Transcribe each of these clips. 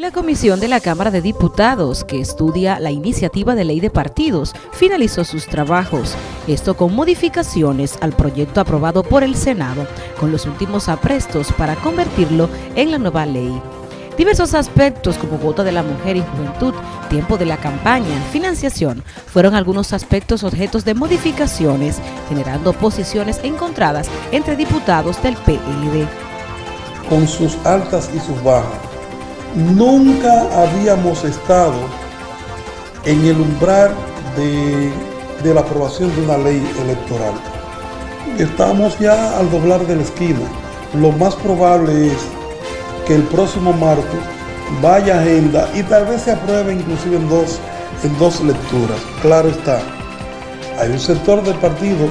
La Comisión de la Cámara de Diputados, que estudia la iniciativa de ley de partidos, finalizó sus trabajos, esto con modificaciones al proyecto aprobado por el Senado, con los últimos aprestos para convertirlo en la nueva ley. Diversos aspectos como voto de la mujer y juventud, tiempo de la campaña, financiación, fueron algunos aspectos objetos de modificaciones, generando posiciones encontradas entre diputados del PLD. Con sus altas y sus bajas, nunca habíamos estado en el umbral de, la aprobación de una ley electoral. Estamos ya al doblar de la esquina. Lo más probable es que el próximo martes vaya agenda y tal vez se apruebe inclusive en dos, en dos lecturas. Claro está, hay un sector del partido,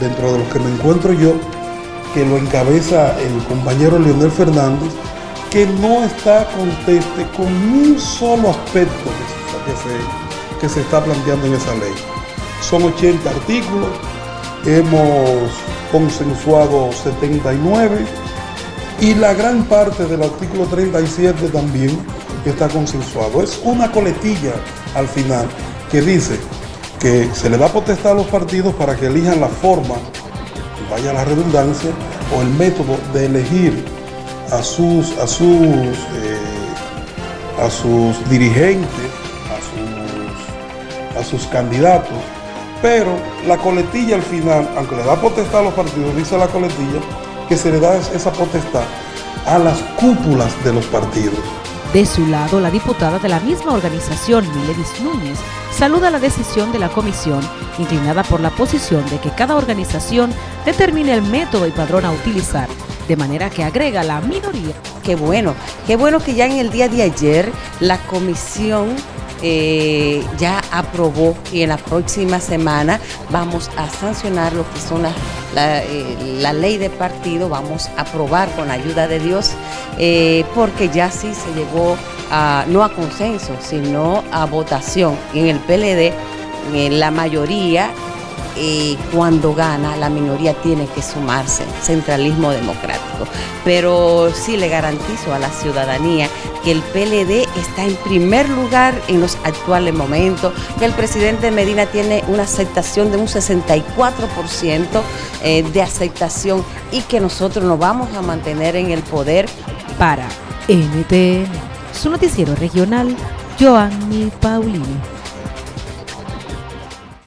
dentro de los que me encuentro yo, que lo encabeza el compañero Leonel Fernández, que no está conteste con un solo aspecto que se, que se está planteando en esa ley. Son 80 artículos, hemos consensuado 79 y la gran parte del artículo 37 también está consensuado. Es una coletilla al final que dice que se le da potestad a los partidos para que elijan la forma, vaya la redundancia, o el método de elegir a sus, a sus, eh, a sus dirigentes, a sus, a sus candidatos, pero la coletilla al final, aunque le da potestad a los partidos, dice la coletilla, que se le da esa potestad a las cúpulas de los partidos. De su lado, la diputada de la misma organización, Miledis Núñez, saluda la decisión de la comisión, inclinada por la posición de que cada organización determine el método y padrón a utilizar de manera que agrega la minoría. Qué bueno, qué bueno que ya en el día de ayer la comisión eh, ya aprobó y en la próxima semana vamos a sancionar lo que son la, eh, ley de partido, vamos a aprobar con la ayuda de Dios, eh, porque ya sí se llegó a, no a consenso, sino a votación. en el PLD, en la mayoría cuando gana la minoría tiene que sumarse, centralismo democrático. Pero sí le garantizo a la ciudadanía que el PLD está en primer lugar en los actuales momentos, que el presidente Medina tiene una aceptación de un 64% eh, de aceptación y que nosotros nos vamos a mantener en el poder. Para NTN, su noticiero regional, Joanny Paulino.